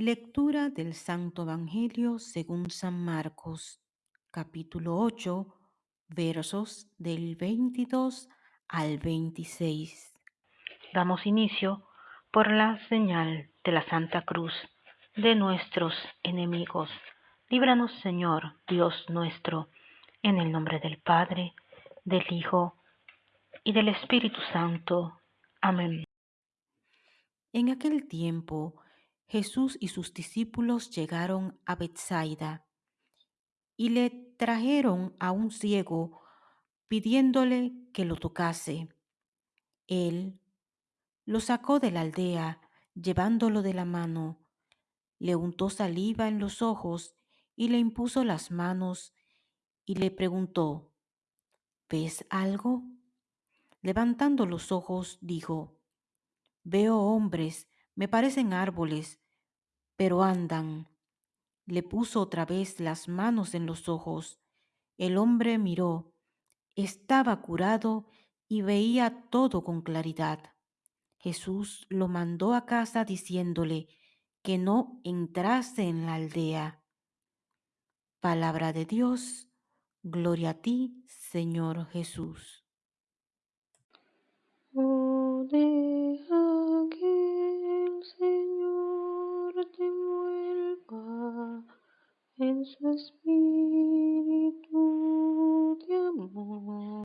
Lectura del Santo Evangelio según San Marcos, capítulo 8, versos del 22 al 26. Damos inicio por la señal de la Santa Cruz de nuestros enemigos. Líbranos, Señor, Dios nuestro, en el nombre del Padre, del Hijo y del Espíritu Santo. Amén. En aquel tiempo, Jesús y sus discípulos llegaron a Bethsaida y le trajeron a un ciego pidiéndole que lo tocase. Él lo sacó de la aldea, llevándolo de la mano, le untó saliva en los ojos y le impuso las manos y le preguntó, ¿ves algo? Levantando los ojos, dijo, veo hombres, me parecen árboles, pero andan. Le puso otra vez las manos en los ojos. El hombre miró, estaba curado y veía todo con claridad. Jesús lo mandó a casa diciéndole que no entrase en la aldea. Palabra de Dios, gloria a ti, Señor Jesús. answers me.